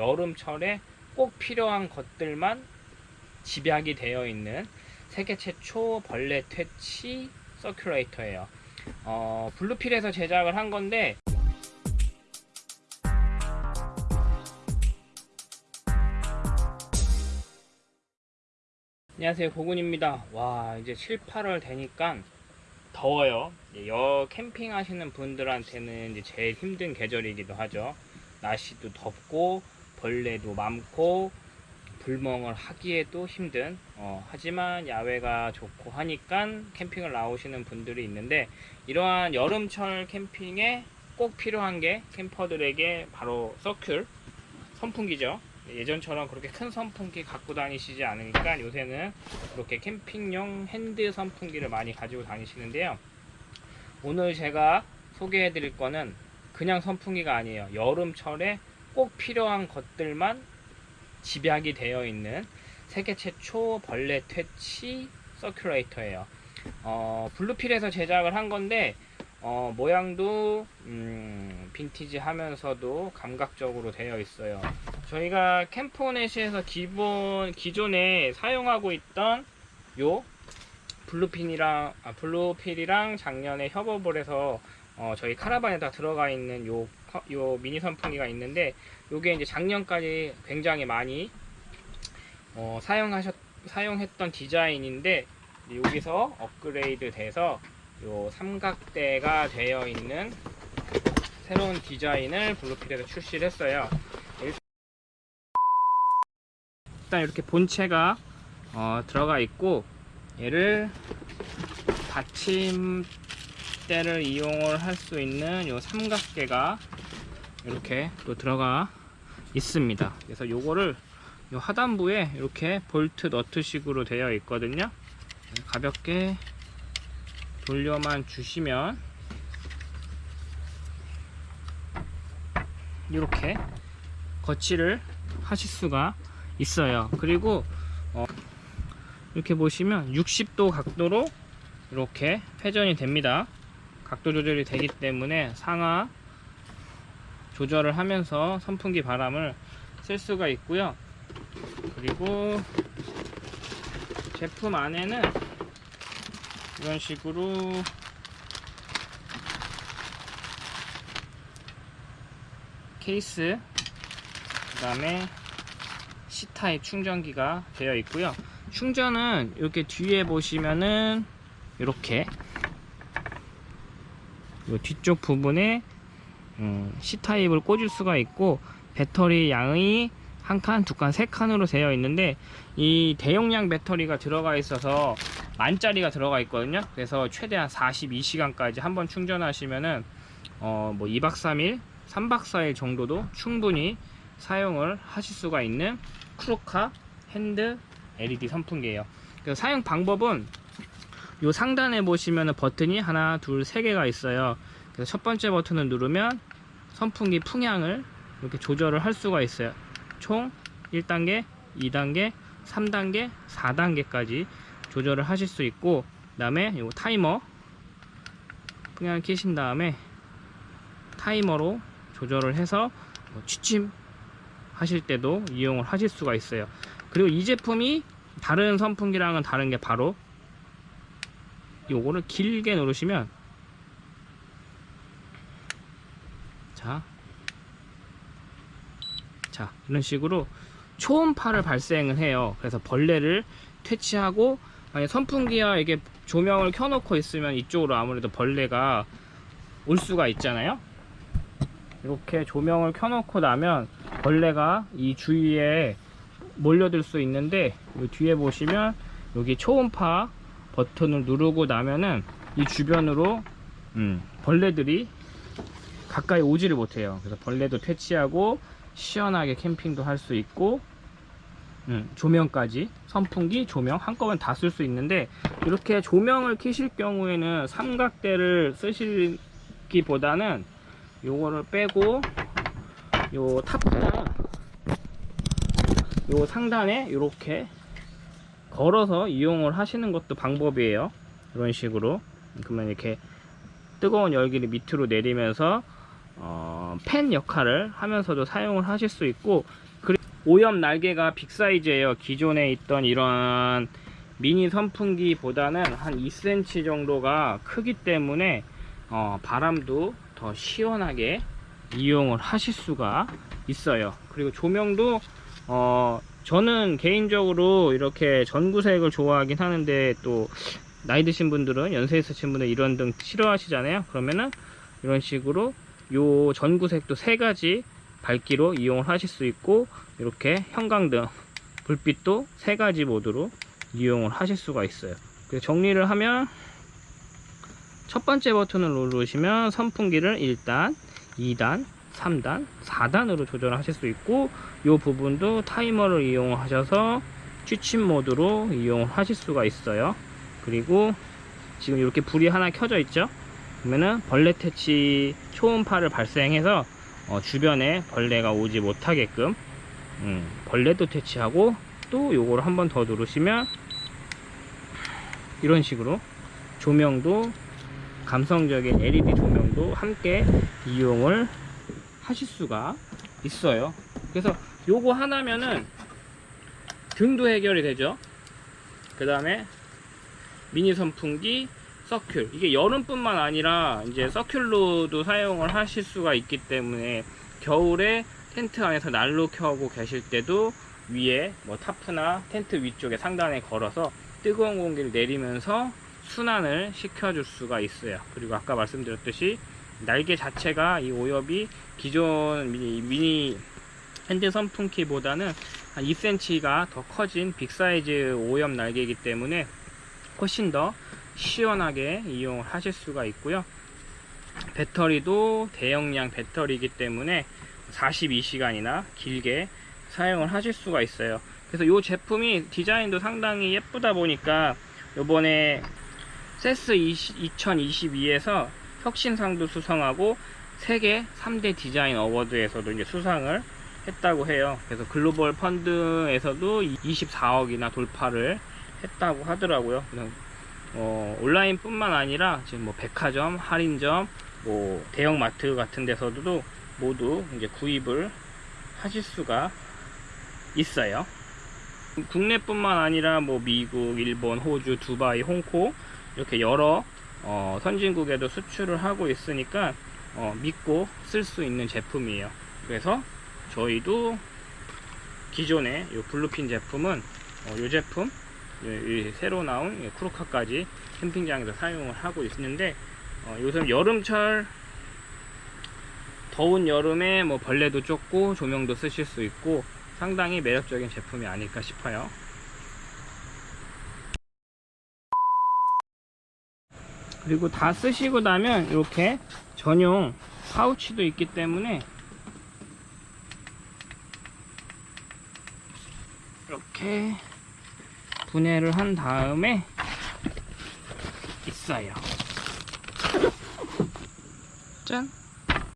여름철에 꼭 필요한 것들만 집약이 되어 있는 세계 최초 벌레 퇴치 서큘레이터예요. 어, 블루필에서 제작을 한 건데 안녕하세요. 고군입니다. 와 이제 7, 8월 되니까 더워요. 여 캠핑 하시는 분들한테는 이제 제일 힘든 계절이기도 하죠. 날씨도 덥고 벌레도 많고 불멍을 하기에도 힘든 어, 하지만 야외가 좋고 하니까 캠핑을 나오시는 분들이 있는데 이러한 여름철 캠핑에 꼭 필요한 게 캠퍼들에게 바로 서큘 선풍기죠. 예전처럼 그렇게 큰 선풍기 갖고 다니시지 않으니까 요새는 이렇게 캠핑용 핸드 선풍기를 많이 가지고 다니시는데요. 오늘 제가 소개해 드릴 거는 그냥 선풍기가 아니에요. 여름철에 꼭 필요한 것들만 집약이 되어 있는 세계 최초 벌레 퇴치 서큘레이터예요. 어, 블루필에서 제작을 한 건데 어, 모양도 음, 빈티지 하면서도 감각적으로 되어 있어요. 저희가 캠포넷에서 기본 기존에 사용하고 있던 요 블루필이랑 아, 블루필이랑 작년에 협업을 해서 어, 저희 카라반에다 들어가 있는 요, 커- 요 미니 선풍기가 있는데 요게 이제 작년까지 굉장히 많이 어, 사용하셨 사용했던 디자인인데 여기서 업그레이드 돼서 요 삼각대가 되어 있는 새로운 디자인을 블루필에서 출시를 했어요. 일단 이렇게 본체가 어, 들어가 있고 얘를 받침 대를 이용을 할 수 있는 요 삼각대가 이렇게 또 들어가 있습니다. 그래서 요거를 요 하단부에 이렇게 볼트 너트식으로 되어 있거든요. 가볍게 돌려만 주시면 이렇게 거치를 하실 수가 있어요 그리고 어, 이렇게 보시면 60도 각도로 이렇게 회전이 됩니다 각도 조절이 되기 때문에 상하 조절을 하면서 선풍기 바람을 쓸 수가 있고요. 그리고 제품 안에는 이런 식으로 케이스 그 다음에 C타입 충전기가 되어 있고요. 충전은 이렇게 뒤에 보시면은 이렇게 요 뒤쪽 부분에 음, C타입을 꽂을 수가 있고 배터리 양이 한 칸, 두 칸, 세 칸으로 되어 있는데 이 대용량 배터리가 들어가 있어서 만짜리가 들어가 있거든요. 그래서 최대한 42시간까지 한번 충전하시면은 어, 뭐 2박 3일, 3박 4일 정도도 충분히 사용을 하실 수가 있는 크루카 hand LED 선풍기예요. 사용 방법은 요 상단에 보시면은 버튼이 하나, 둘, 세 개가 있어요. 그래서 첫 번째 버튼을 누르면 선풍기 풍량을 이렇게 조절을 할 수가 있어요. 총 1단계, 2단계, 3단계, 4단계까지 조절을 하실 수 있고 그 다음에 요 타이머 풍향을 켜신 다음에 타이머로 조절을 해서 뭐 취침 하실 때도 이용을 하실 수가 있어요 그리고 이 제품이 다른 선풍기랑은 다른 게 바로 요거를 길게 누르시면 자, 자 이런 식으로 초음파를 발생을 해요. 그래서 벌레를 퇴치하고 선풍기와 이게 조명을 켜놓고 있으면 이쪽으로 아무래도 벌레가 올 수가 있잖아요. 이렇게 조명을 켜놓고 나면 벌레가 이 주위에 몰려들 수 있는데 이 뒤에 보시면 여기 초음파 버튼을 누르고 나면은 이 주변으로 음, 벌레들이 가까이 오지를 못해요. 그래서 벌레도 퇴치하고 시원하게 캠핑도 할 수 있고 음, 조명까지 선풍기 조명 한꺼번에 다 쓸 수 있는데 이렇게 조명을 켜실 경우에는 삼각대를 쓰시기 보다는 요거를 빼고 요 탑장 요 상단에 이렇게 걸어서 이용을 하시는 것도 방법이에요 이런 식으로 그러면 이렇게 뜨거운 열기를 밑으로 내리면서 어, 팬 역할을 하면서도 사용을 하실 수 있고 오염 날개가 빅 사이즈예요. 기존에 있던 이런 미니 선풍기보다는 한 2cm 정도가 크기 때문에 어, 바람도 더 시원하게 이용을 하실 수가 있어요. 그리고 조명도 어, 저는 개인적으로 이렇게 전구색을 좋아하긴 하는데 또 나이 드신 분들은 연세 있으신 분들 이런 등 싫어하시잖아요. 그러면은 이런 식으로 요 전구색도 세 가지 밝기로 이용을 하실 수 있고 이렇게 형광등 불빛도 세 가지 모드로 이용을 하실 수가 있어요. 그래서 정리를 하면 첫 번째 버튼을 누르시면 선풍기를 1단, 2단, 3단, 4단으로 조절하실 수 있고 이 부분도 타이머를 이용하셔서 취침 모드로 이용을 하실 수가 있어요. 그리고 지금 이렇게 불이 하나 켜져 있죠. 그러면은 벌레 퇴치 초음파를 발생해서 어, 주변에 벌레가 오지 못하게끔 음, 벌레도 퇴치하고 또 요거를 한 번 더 누르시면 이런 식으로 조명도 감성적인 LED 조명도 함께 이용을 하실 수가 있어요. 그래서 요거 하나면은 등도 해결이 되죠. 그 다음에 미니 선풍기, 서큘. 이게 여름뿐만 아니라 이제 서큘로도 사용을 하실 수가 있기 때문에 겨울에 텐트 안에서 난로 켜고 계실 때도 위에 뭐 타프나 텐트 위쪽에 상단에 걸어서 뜨거운 공기를 내리면서 순환을 시켜줄 수가 있어요. 그리고 아까 말씀드렸듯이 날개 자체가 이 오엽이 기존 미니, 미니 hand 선풍기보다는 한 2cm가 더 커진 big size 오엽 날개이기 때문에 훨씬 더 시원하게 이용을 하실 수가 있고요. 배터리도 대용량 배터리이기 때문에 42시간이나 길게 사용을 하실 수가 있어요. 그래서 이 제품이 디자인도 상당히 예쁘다 보니까 요번에 세스 2022에서 혁신상도 수상하고 세계 3대 디자인 어워드에서도 이제 수상을 했다고 해요. 그래서 글로벌 펀드에서도 24억이나 돌파를 했다고 하더라고요. 어, 온라인뿐만 아니라 지금 뭐 백화점, 할인점, 뭐 대형마트 같은 데서도 모두 이제 구입을 하실 수가 있어요. 국내뿐만 아니라 뭐 미국, 일본, 호주, 두바이, 홍콩 이렇게 여러 어, 선진국에도 수출을 하고 있으니까 어, 믿고 쓸 수 있는 제품이에요. 그래서 저희도 기존의 이 블루핀 제품은 어, 이 제품 이, 이 새로 나온 이 쿠루카까지 캠핑장에서 사용을 하고 있는데 어, 요즘 여름철 더운 여름에 뭐 벌레도 쫓고 조명도 쓰실 수 있고 상당히 매력적인 제품이 아닐까 싶어요. 그리고 다 쓰시고 나면 이렇게 전용 파우치도 있기 때문에 이렇게 분해를 한 다음에 있어요. 짠!